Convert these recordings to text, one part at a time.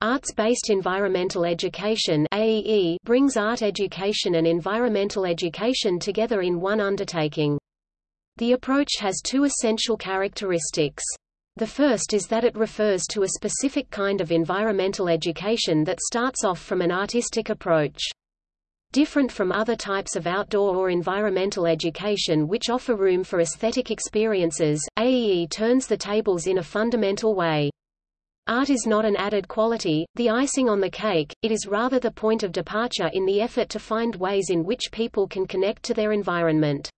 Arts-based environmental education AEE brings art education and environmental education together in one undertaking. The approach has two essential characteristics. The first is that it refers to a specific kind of environmental education that starts off from an artistic approach. Different from other types of outdoor or environmental education which offer room for aesthetic experiences, AEE turns the tables in a fundamental way. Art is not an added quality, the icing on the cake, it is rather the point of departure in the effort to find ways in which people can connect to their environment.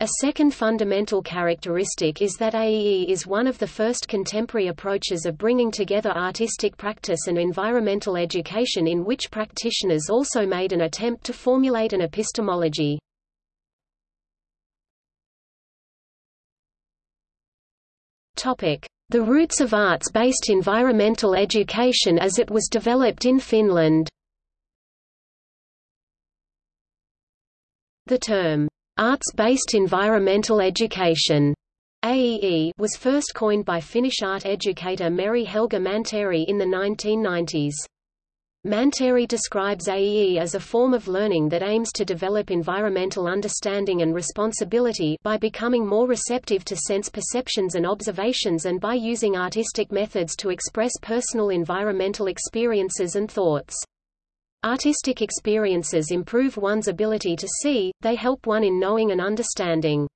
A second fundamental characteristic is that AEE is one of the first contemporary approaches of bringing together artistic practice and environmental education in which practitioners also made an attempt to formulate an epistemology. The roots of arts-based environmental education as it was developed in Finland The term Arts-based environmental education AEE was first coined by Finnish art educator Meri-Helga Mantere in the 1990s. Mantere describes AEE as a form of learning that aims to develop environmental understanding and responsibility by becoming more receptive to sense perceptions and observations and by using artistic methods to express personal environmental experiences and thoughts. Artistic experiences improve one's ability to see, they help one in knowing and understanding.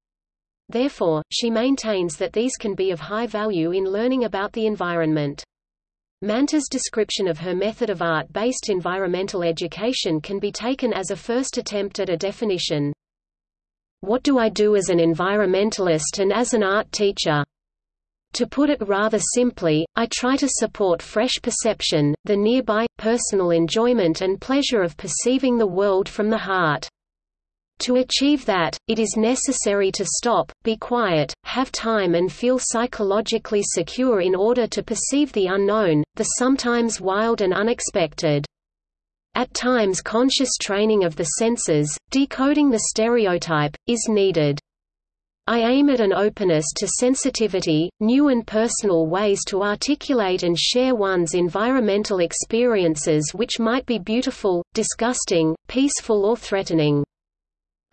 Therefore, she maintains that these can be of high value in learning about the environment. Mantere's description of her method of art-based environmental education can be taken as a first attempt at a definition. What do I do as an environmentalist and as an art teacher? To put it rather simply, I try to support fresh perception, the nearby, personal enjoyment and pleasure of perceiving the world from the heart. To achieve that, it is necessary to stop, be quiet, have time and feel psychologically secure in order to perceive the unknown, the sometimes wild and unexpected. At times conscious training of the senses, decoding the stereotype, is needed. I aim at an openness to sensitivity, new and personal ways to articulate and share one's environmental experiences which might be beautiful, disgusting, peaceful or threatening.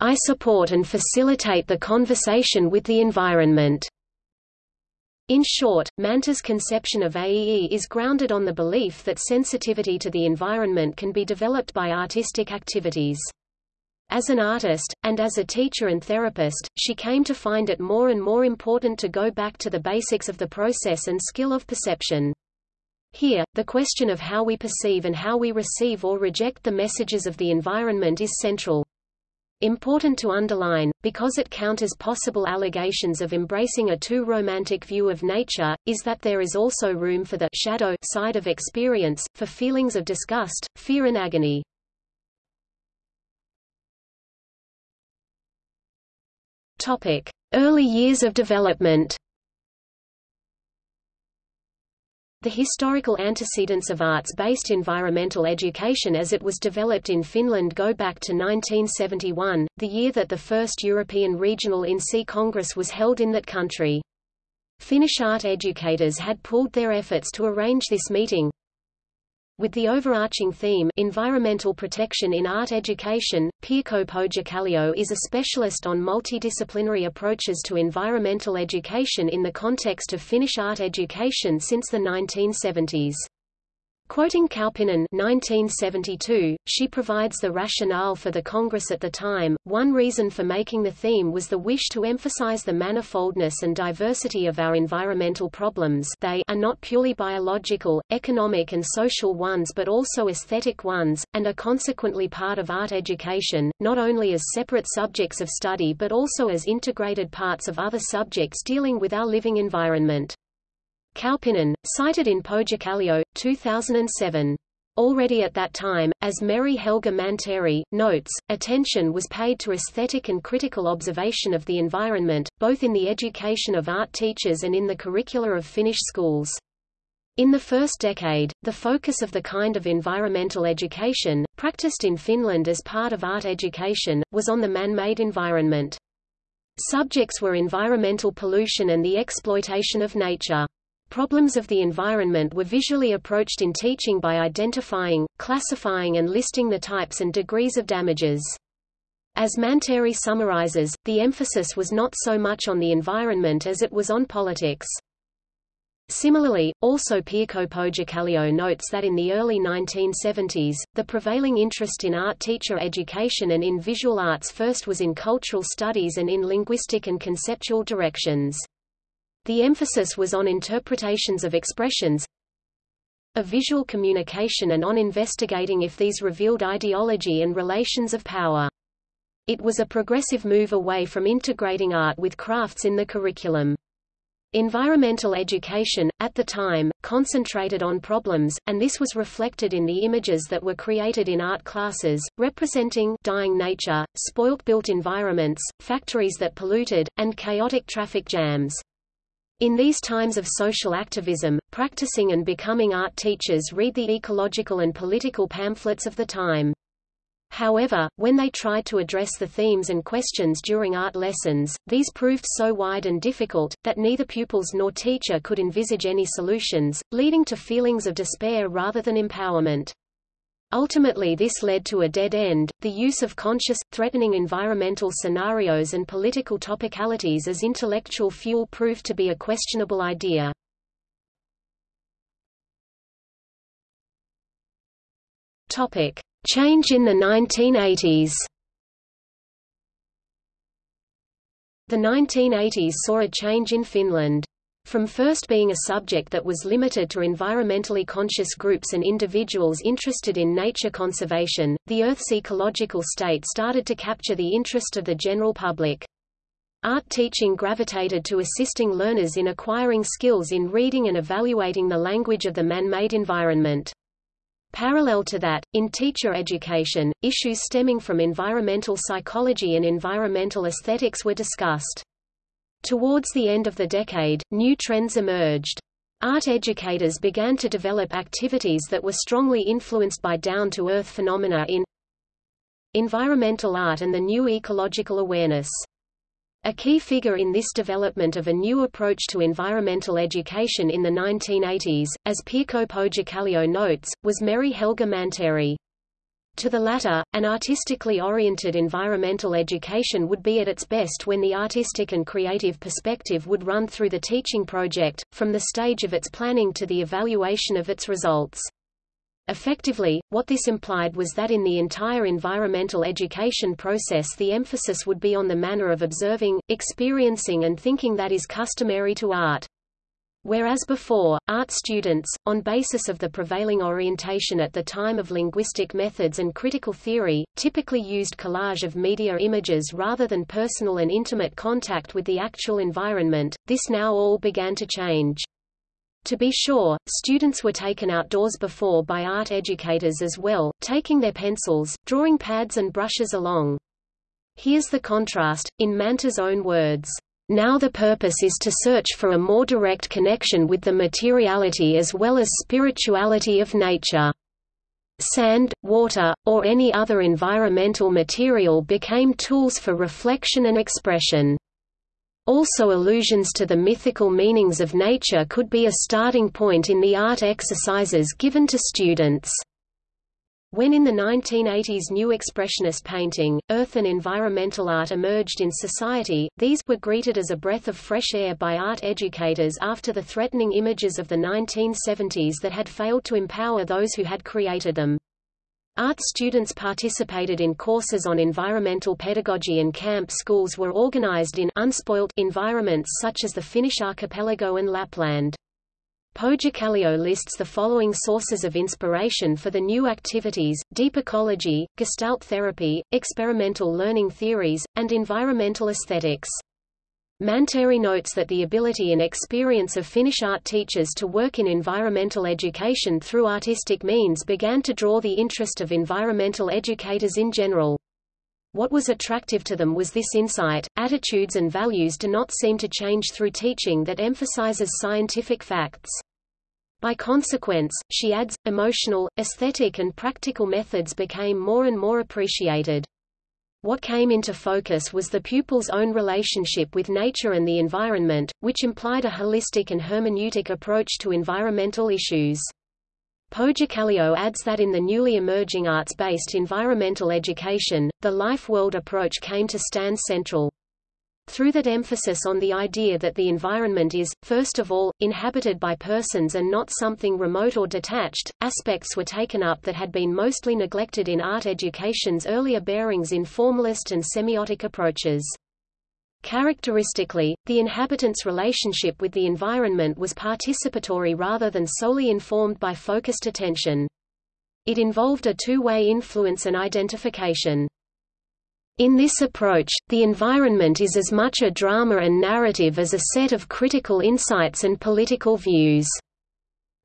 I support and facilitate the conversation with the environment. In short, Mantere's conception of AEE is grounded on the belief that sensitivity to the environment can be developed by artistic activities. As an artist, and as a teacher and therapist, she came to find it more and more important to go back to the basics of the process and skill of perception. Here, the question of how we perceive and how we receive or reject the messages of the environment is central. Important to underline, because it counters possible allegations of embracing a too romantic view of nature, is that there is also room for the shadow side of experience, for feelings of disgust, fear and agony. Topic: Early years of development. The historical antecedents of arts-based environmental education as it was developed in Finland go back to 1971, the year that the first European Regional InSEA Congress was held in that country. Finnish art educators had pooled their efforts to arrange this meeting, with the overarching theme Environmental Protection in Art Education, Pirkko Pohjakallio is a specialist on multidisciplinary approaches to environmental education in the context of Finnish art education since the 1970s. Quoting Kauppinen 1972, she provides the rationale for the Congress at the time. One reason for making the theme was the wish to emphasize the manifoldness and diversity of our environmental problems they are not purely biological, economic and social ones but also aesthetic ones, and are consequently part of art education, not only as separate subjects of study but also as integrated parts of other subjects dealing with our living environment. Kauppinen, cited in Pohjakallio, 2007. Already at that time, as Meri-Helga Mantere, notes, attention was paid to aesthetic and critical observation of the environment, both in the education of art teachers and in the curricula of Finnish schools. In the first decade, the focus of the kind of environmental education, practiced in Finland as part of art education, was on the man-made environment. Subjects were environmental pollution and the exploitation of nature. Problems of the environment were visually approached in teaching by identifying, classifying and listing the types and degrees of damages. As Mantere summarizes, the emphasis was not so much on the environment as it was on politics. Similarly, also Pirkko Pohjakallio notes that in the early 1970s, the prevailing interest in art teacher education and in visual arts first was in cultural studies and in linguistic and conceptual directions. The emphasis was on interpretations of expressions of visual communication and on investigating if these revealed ideology and relations of power. It was a progressive move away from integrating art with crafts in the curriculum. Environmental education, at the time, concentrated on problems, and this was reflected in the images that were created in art classes, representing dying nature, spoilt-built environments, factories that polluted, and chaotic traffic jams. In these times of social activism, practicing and becoming art teachers read the ecological and political pamphlets of the time. However, when they tried to address the themes and questions during art lessons, these proved so wide and difficult, that neither pupils nor teacher could envisage any solutions, leading to feelings of despair rather than empowerment. Ultimately this led to a dead end. The use of conscious, threatening environmental scenarios and political topicalities as intellectual fuel proved to be a questionable idea. Change in the 1980s The 1980s saw a change in Finland. From first being a subject that was limited to environmentally conscious groups and individuals interested in nature conservation, the Earth's ecological state started to capture the interest of the general public. Art teaching gravitated to assisting learners in acquiring skills in reading and evaluating the language of the man-made environment. Parallel to that, in teacher education, issues stemming from environmental psychology and environmental aesthetics were discussed. Towards the end of the decade, new trends emerged. Art educators began to develop activities that were strongly influenced by down-to-earth phenomena in environmental art and the new ecological awareness. A key figure in this development of a new approach to environmental education in the 1980s, as Pirkko Pohjakallio notes, was Mary Helga Mantere. To the latter, an artistically oriented environmental education would be at its best when the artistic and creative perspective would run through the teaching project, from the stage of its planning to the evaluation of its results. Effectively, what this implied was that in the entire environmental education process the emphasis would be on the manner of observing, experiencing and thinking that is customary to art. Whereas before, art students, on basis of the prevailing orientation at the time of linguistic methods and critical theory, typically used collage of media images rather than personal and intimate contact with the actual environment, this now all began to change. To be sure, students were taken outdoors before by art educators as well, taking their pencils, drawing pads and brushes along. Here's the contrast, in Mantere's own words. Now the purpose is to search for a more direct connection with the materiality as well as spirituality of nature. Sand, water, or any other environmental material became tools for reflection and expression. Also allusions to the mythical meanings of nature could be a starting point in the art exercises given to students. When in the 1980s new expressionist painting, earth and environmental art emerged in society, these were greeted as a breath of fresh air by art educators after the threatening images of the 1970s that had failed to empower those who had created them. Art students participated in courses on environmental pedagogy and camp schools were organized in unspoilt environments such as the Finnish archipelago and Lapland. Pohjakallio lists the following sources of inspiration for the new activities, deep ecology, gestalt therapy, experimental learning theories, and environmental aesthetics. Mantere notes that the ability and experience of Finnish art teachers to work in environmental education through artistic means began to draw the interest of environmental educators in general. What was attractive to them was this insight, attitudes and values do not seem to change through teaching that emphasizes scientific facts. By consequence, she adds, emotional, aesthetic and practical methods became more and more appreciated. what came into focus was the pupil's own relationship with nature and the environment, which implied a holistic and hermeneutic approach to environmental issues. Pohjakallio adds that in the newly emerging arts-based environmental education, the life-world approach came to stand central. Through that emphasis on the idea that the environment is, first of all, inhabited by persons and not something remote or detached, aspects were taken up that had been mostly neglected in art education's earlier bearings in formalist and semiotic approaches. Characteristically, the inhabitants' relationship with the environment was participatory rather than solely informed by focused attention. It involved a two-way influence and identification. In this approach, the environment is as much a drama and narrative as a set of critical insights and political views.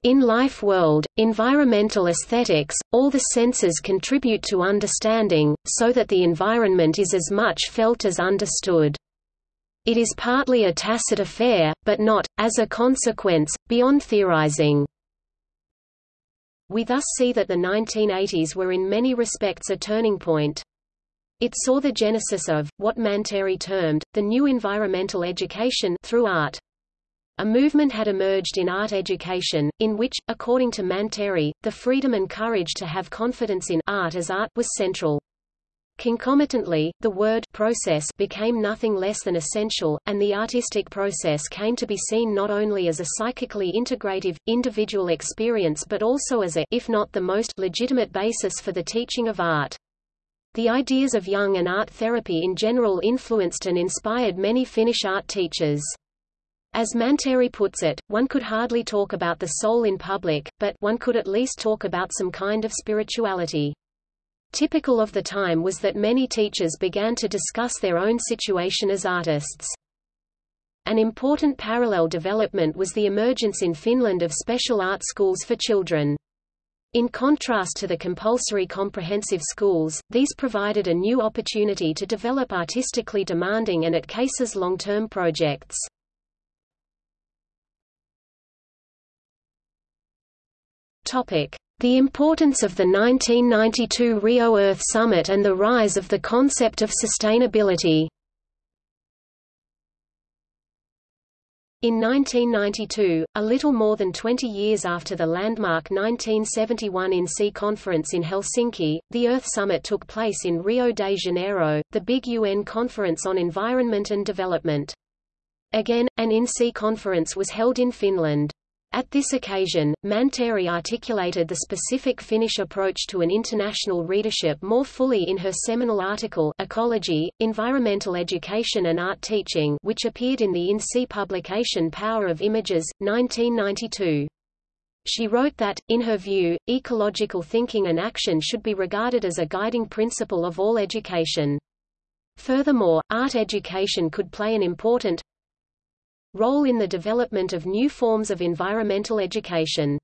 In Life World, environmental aesthetics, all the senses contribute to understanding, so that the environment is as much felt as understood. It is partly a tacit affair, but not, as a consequence, beyond theorizing. We thus see that the 1980s were in many respects a turning point. It saw the genesis of, what Mantere termed, the new environmental education through art. A movement had emerged in art education, in which, according to Mantere, the freedom and courage to have confidence in art as art was central. Concomitantly, the word process became nothing less than essential, and the artistic process came to be seen not only as a psychically integrative, individual experience but also as a if not the most legitimate basis for the teaching of art. The ideas of Jung and art therapy in general influenced and inspired many Finnish art teachers. As Mantere puts it, one could hardly talk about the soul in public, but one could at least talk about some kind of spirituality. Typical of the time was that many teachers began to discuss their own situation as artists. An important parallel development was the emergence in Finland of special art schools for children. In contrast to the compulsory comprehensive schools, these provided a new opportunity to develop artistically demanding and at cases long-term projects. Topic: the importance of the 1992 Rio Earth Summit and the rise of the concept of sustainability. In 1992, a little more than 20 years after the landmark 1971 InSEA conference in Helsinki, the Earth Summit took place in Rio de Janeiro, the big UN conference on environment and development. Again, an InSEA conference was held in Finland. At this occasion, Mantere articulated the specific Finnish approach to an international readership more fully in her seminal article Ecology, Environmental Education and Art Teaching which appeared in the InSEA publication Power of Images, 1992. She wrote that, in her view, ecological thinking and action should be regarded as a guiding principle of all education. Furthermore, art education could play an important, role in the development of new forms of environmental education.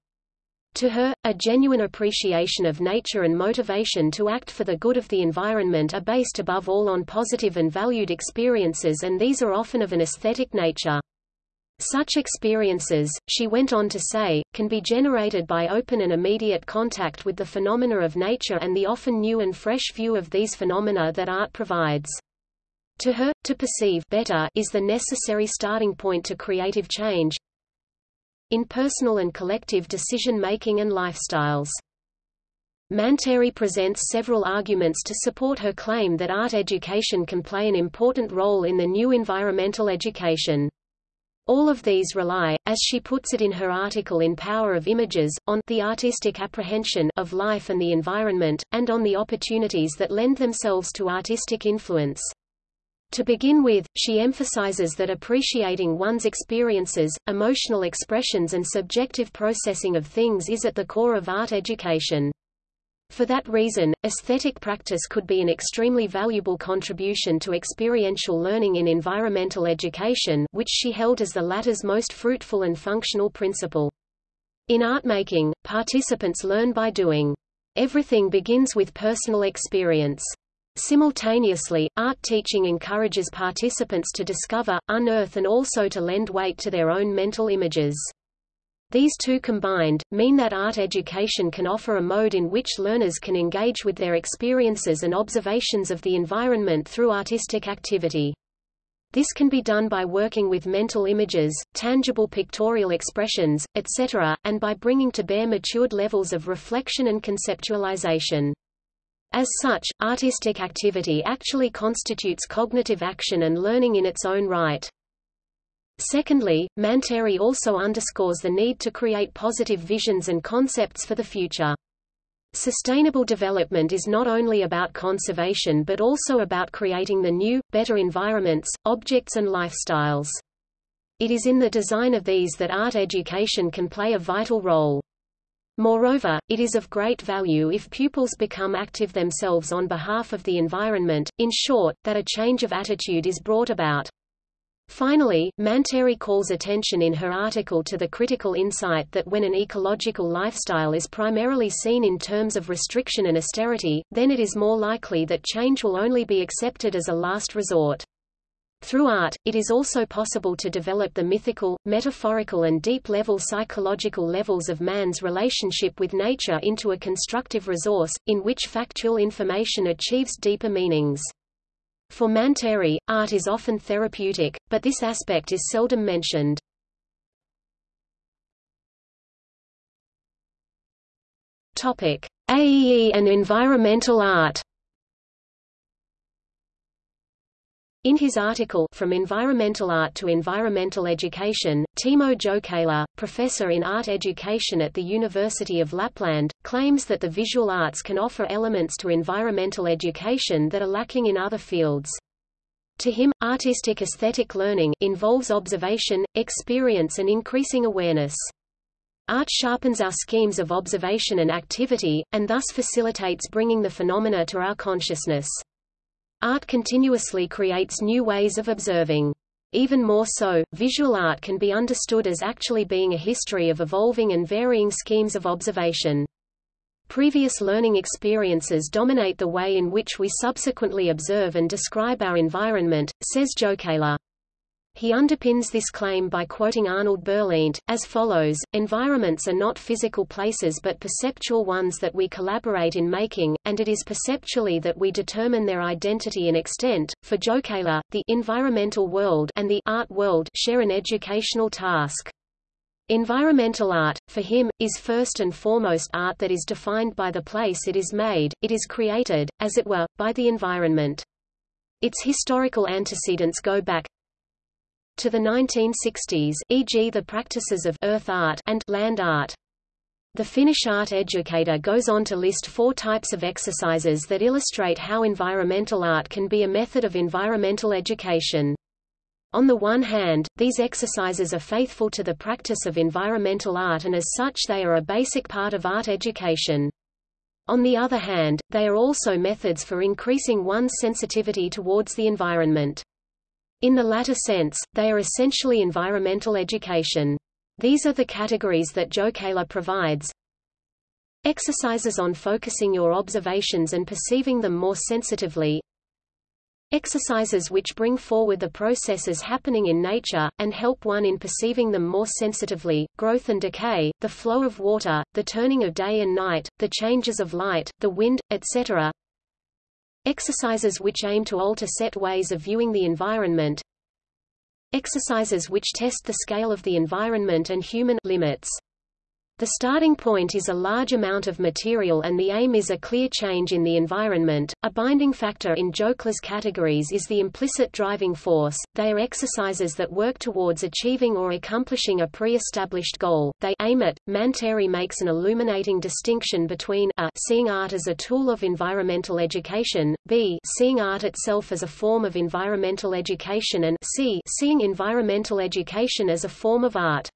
To her, a genuine appreciation of nature and motivation to act for the good of the environment are based above all on positive and valued experiences and these are often of an aesthetic nature. Such experiences, she went on to say, can be generated by open and immediate contact with the phenomena of nature and the often new and fresh view of these phenomena that art provides. To her, to perceive better is the necessary starting point to creative change in personal and collective decision-making and lifestyles. Mantere presents several arguments to support her claim that art education can play an important role in the new environmental education. All of these rely, as she puts it in her article in Power of Images, on the artistic apprehension of life and the environment, and on the opportunities that lend themselves to artistic influence. To begin with, she emphasizes that appreciating one's experiences, emotional expressions and subjective processing of things is at the core of art education. For that reason, aesthetic practice could be an extremely valuable contribution to experiential learning in environmental education which she held as the latter's most fruitful and functional principle. In art-making, participants learn by doing. Everything begins with personal experience. Simultaneously, art teaching encourages participants to discover, unearth and also to lend weight to their own mental images. These two combined, mean that art education can offer a mode in which learners can engage with their experiences and observations of the environment through artistic activity. This can be done by working with mental images, tangible pictorial expressions, etc., and by bringing to bear matured levels of reflection and conceptualization. As such, artistic activity actually constitutes cognitive action and learning in its own right. Secondly, Mantere also underscores the need to create positive visions and concepts for the future. Sustainable development is not only about conservation but also about creating the new, better environments, objects and lifestyles. It is in the design of these that art education can play a vital role. Moreover, it is of great value if pupils become active themselves on behalf of the environment, in short, that a change of attitude is brought about. Finally, Mantere calls attention in her article to the critical insight that when an ecological lifestyle is primarily seen in terms of restriction and austerity, then it is more likely that change will only be accepted as a last resort. Through art, it is also possible to develop the mythical, metaphorical and deep-level psychological levels of man's relationship with nature into a constructive resource, in which factual information achieves deeper meanings. For Mantere, art is often therapeutic, but this aspect is seldom mentioned. AEE and environmental art. In his article From Environmental Art to Environmental Education, Timo Jokela, professor in art education at the University of Lapland, claims that the visual arts can offer elements to environmental education that are lacking in other fields. To him, artistic aesthetic learning involves observation, experience and increasing awareness. Art sharpens our schemes of observation and activity, and thus facilitates bringing the phenomena to our consciousness. Art continuously creates new ways of observing. Even more so, visual art can be understood as actually being a history of evolving and varying schemes of observation. Previous learning experiences dominate the way in which we subsequently observe and describe our environment, says Jokela. He underpins this claim by quoting Arnold Berleant, as follows, environments are not physical places but perceptual ones that we collaborate in making, and it is perceptually that we determine their identity and extent. For Jokela, the environmental world and the art world share an educational task. Environmental art, for him, is first and foremost art that is defined by the place it is made, it is created, as it were, by the environment. Its historical antecedents go back, to the 1960s, e.g. the practices of earth art and land art. The Finnish art educator goes on to list four types of exercises that illustrate how environmental art can be a method of environmental education. On the one hand, these exercises are faithful to the practice of environmental art and as such they are a basic part of art education. On the other hand, they are also methods for increasing one's sensitivity towards the environment. In the latter sense, they are essentially environmental education. These are the categories that Jokela provides. Exercises on focusing your observations and perceiving them more sensitively. Exercises which bring forward the processes happening in nature, and help one in perceiving them more sensitively, growth and decay, the flow of water, the turning of day and night, the changes of light, the wind, etc. Exercises which aim to alter set ways of viewing the environment. Exercises which test the scale of the environment and human limits. The starting point is a large amount of material and the aim is a clear change in the environment. A binding factor in Jokela's categories is the implicit driving force. They are exercises that work towards achieving or accomplishing a pre-established goal. They aim at. Mantere makes an illuminating distinction between a seeing art as a tool of environmental education, b seeing art itself as a form of environmental education and c seeing environmental education as a form of art.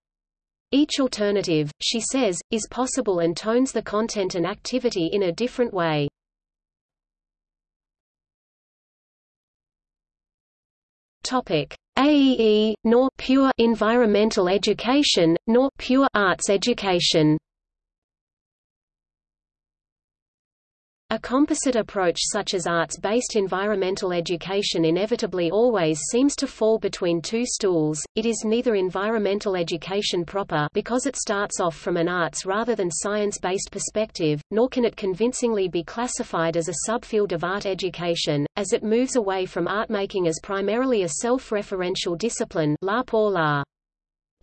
Each alternative, she says, is possible and tones the content and activity in a different way. Topic: AEE, nor pure environmental education, nor pure arts education. A composite approach such as arts-based environmental education inevitably always seems to fall between two stools. It is neither environmental education proper because it starts off from an arts rather than science-based perspective, nor can it convincingly be classified as a subfield of art education, as it moves away from art making as primarily a self-referential discipline la pour la.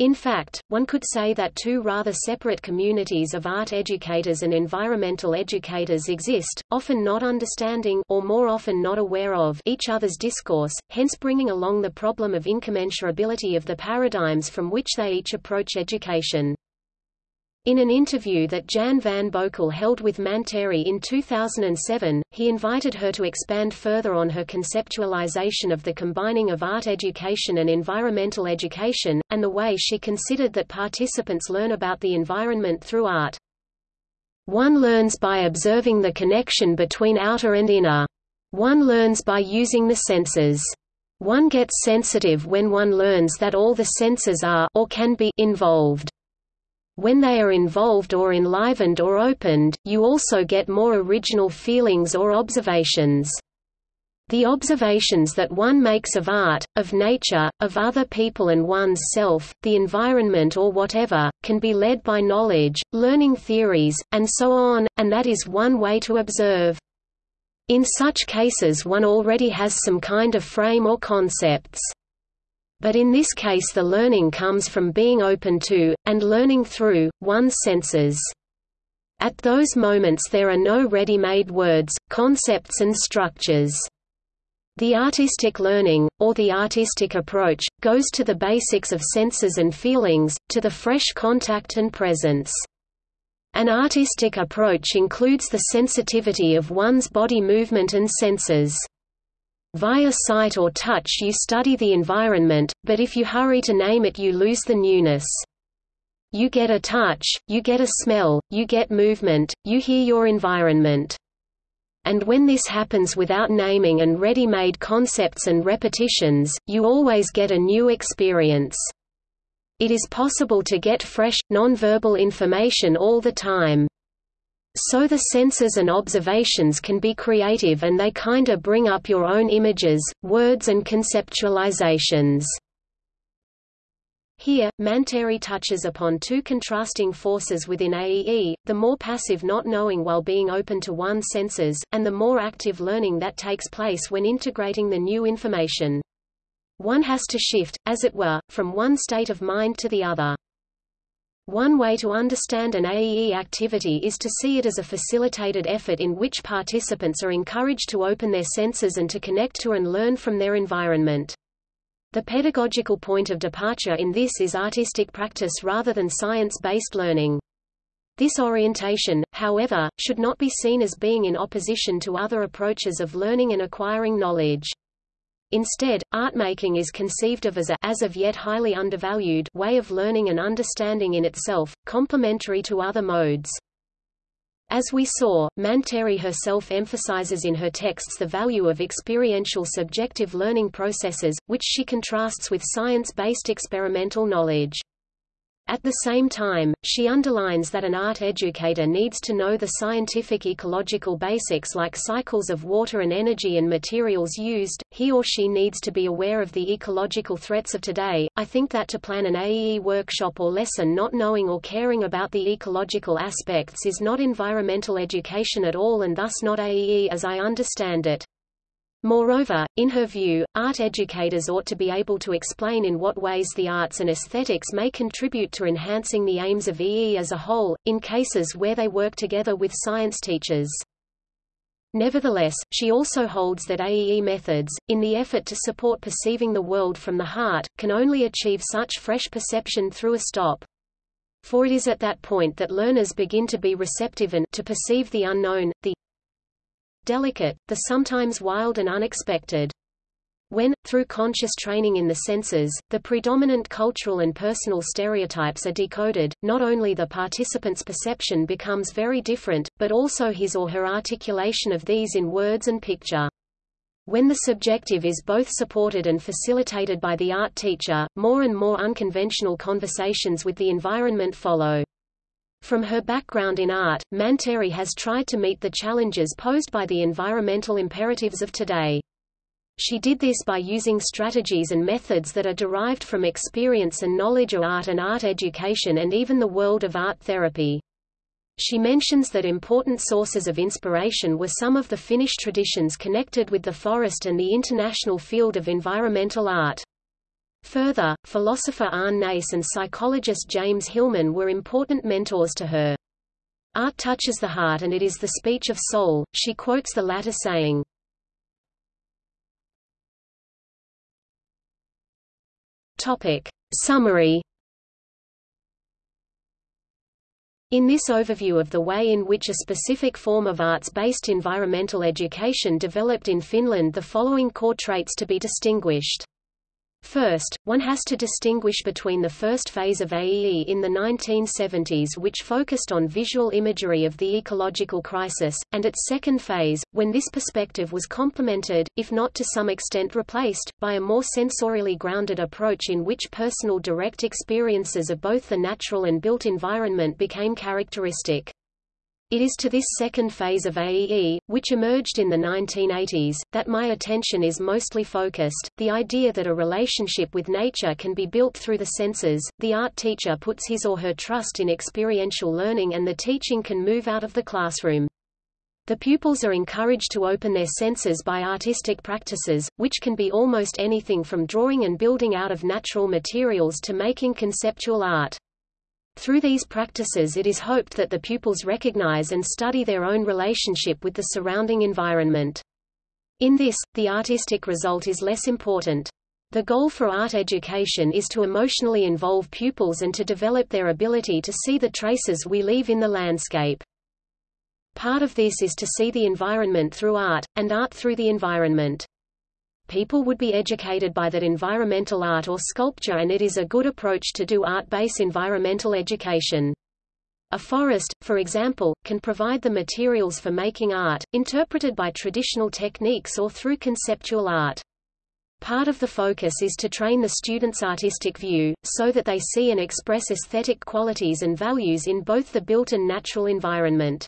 In fact, one could say that two rather separate communities of art educators and environmental educators exist, often not understanding or more often not aware of each other's discourse, hence bringing along the problem of incommensurability of the paradigms from which they each approach education. In an interview that Jan van Boeckel held with Mantere in 2007, he invited her to expand further on her conceptualization of the combining of art education and environmental education, and the way she considered that participants learn about the environment through art. One learns by observing the connection between outer and inner. One learns by using the senses. One gets sensitive when one learns that all the senses are or can be involved. When they are involved or enlivened or opened, you also get more original feelings or observations. The observations that one makes of art, of nature, of other people and one's self, the environment or whatever, can be led by knowledge, learning theories, and so on, and that is one way to observe. In such cases one already has some kind of frame or concepts. But in this case the learning comes from being open to, and learning through, one's senses. At those moments there are no ready-made words, concepts and structures. The artistic learning, or the artistic approach, goes to the basics of senses and feelings, to the fresh contact and presence. An artistic approach includes the sensitivity of one's body movement and senses. Via sight or touch you study the environment, but if you hurry to name it you lose the newness. You get a touch, you get a smell, you get movement, you hear your environment. And when this happens without naming and ready-made concepts and repetitions, you always get a new experience. It is possible to get fresh, non-verbal information all the time. So the senses and observations can be creative and they kinda bring up your own images, words and conceptualizations. Here, Mantere touches upon two contrasting forces within AEE, the more passive not knowing while being open to one's senses, and the more active learning that takes place when integrating the new information. One has to shift, as it were, from one state of mind to the other. One way to understand an AEE activity is to see it as a facilitated effort in which participants are encouraged to open their senses and to connect to and learn from their environment. The pedagogical point of departure in this is artistic practice rather than science-based learning. This orientation, however, should not be seen as being in opposition to other approaches of learning and acquiring knowledge. Instead, art-making is conceived of as a as of yet highly undervalued way of learning and understanding in itself, complementary to other modes. As we saw, Mantere herself emphasizes in her texts the value of experiential subjective learning processes, which she contrasts with science-based experimental knowledge. At the same time, she underlines that an art educator needs to know the scientific ecological basics like cycles of water and energy and materials used. He or she needs to be aware of the ecological threats of today. I think that to plan an AEE workshop or lesson not knowing or caring about the ecological aspects is not environmental education at all and thus not AEE as I understand it. Moreover, in her view, art educators ought to be able to explain in what ways the arts and aesthetics may contribute to enhancing the aims of EE as a whole, in cases where they work together with science teachers. Nevertheless, she also holds that AEE methods, in the effort to support perceiving the world from the heart, can only achieve such fresh perception through a stop. For it is at that point that learners begin to be receptive and to perceive the unknown, the delicate, the sometimes wild and unexpected. When, through conscious training in the senses, the predominant cultural and personal stereotypes are decoded, not only the participant's perception becomes very different, but also his or her articulation of these in words and picture. When the subjective is both supported and facilitated by the art teacher, more and more unconventional conversations with the environment follow. From her background in art, Mantere has tried to meet the challenges posed by the environmental imperatives of today. She did this by using strategies and methods that are derived from experience and knowledge of art and art education and even the world of art therapy. She mentions that important sources of inspiration were some of the Finnish traditions connected with the forest and the international field of environmental art. Further, philosopher Arne Naess and psychologist James Hillman were important mentors to her. Art touches the heart and it is the speech of soul, she quotes the latter saying. Topic. Summary In this overview of the way in which a specific form of arts-based environmental education developed in Finland the following core traits to be distinguished. First, one has to distinguish between the first phase of AEE in the 1970s which focused on visual imagery of the ecological crisis, and its second phase, when this perspective was complemented, if not to some extent replaced, by a more sensorially grounded approach in which personal direct experiences of both the natural and built environment became characteristic. It is to this second phase of AEE, which emerged in the 1980s, that my attention is mostly focused, the idea that a relationship with nature can be built through the senses, the art teacher puts his or her trust in experiential learning and the teaching can move out of the classroom. The pupils are encouraged to open their senses by artistic practices, which can be almost anything from drawing and building out of natural materials to making conceptual art. Through these practices it is hoped that the pupils recognize and study their own relationship with the surrounding environment. In this, the artistic result is less important. The goal for art education is to emotionally involve pupils and to develop their ability to see the traces we leave in the landscape. Part of this is to see the environment through art, and art through the environment people would be educated by that environmental art or sculpture and it is a good approach to do art-based environmental education. A forest, for example, can provide the materials for making art, interpreted by traditional techniques or through conceptual art. Part of the focus is to train the student's artistic view, so that they see and express aesthetic qualities and values in both the built and natural environment.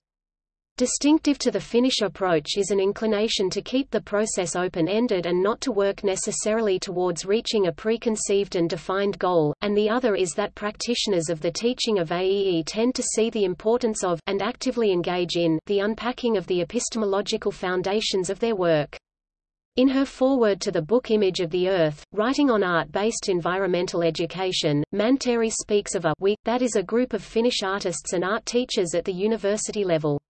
Distinctive to the Finnish approach is an inclination to keep the process open-ended and not to work necessarily towards reaching a preconceived and defined goal, and the other is that practitioners of the teaching of AEE tend to see the importance of, and actively engage in, the unpacking of the epistemological foundations of their work. In her foreword to the book Image of the Earth, writing on art-based environmental education, Mantere speaks of a we, that is a group of Finnish artists and art teachers at the university level.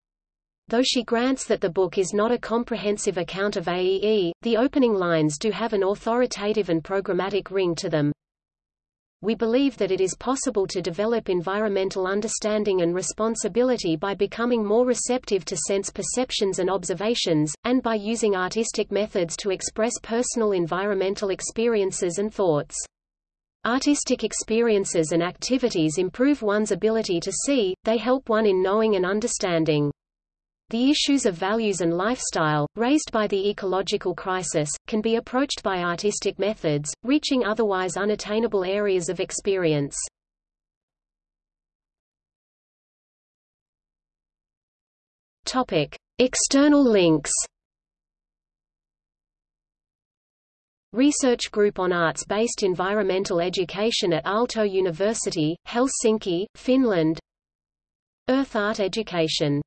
Though she grants that the book is not a comprehensive account of AEE, the opening lines do have an authoritative and programmatic ring to them. We believe that it is possible to develop environmental understanding and responsibility by becoming more receptive to sense perceptions and observations, and by using artistic methods to express personal environmental experiences and thoughts. Artistic experiences and activities improve one's ability to see, they help one in knowing and understanding. The issues of values and lifestyle, raised by the ecological crisis, can be approached by artistic methods, reaching otherwise unattainable areas of experience. Topic: External links. Research Group on Arts-Based Environmental Education at Aalto University, Helsinki, Finland Earth Art Education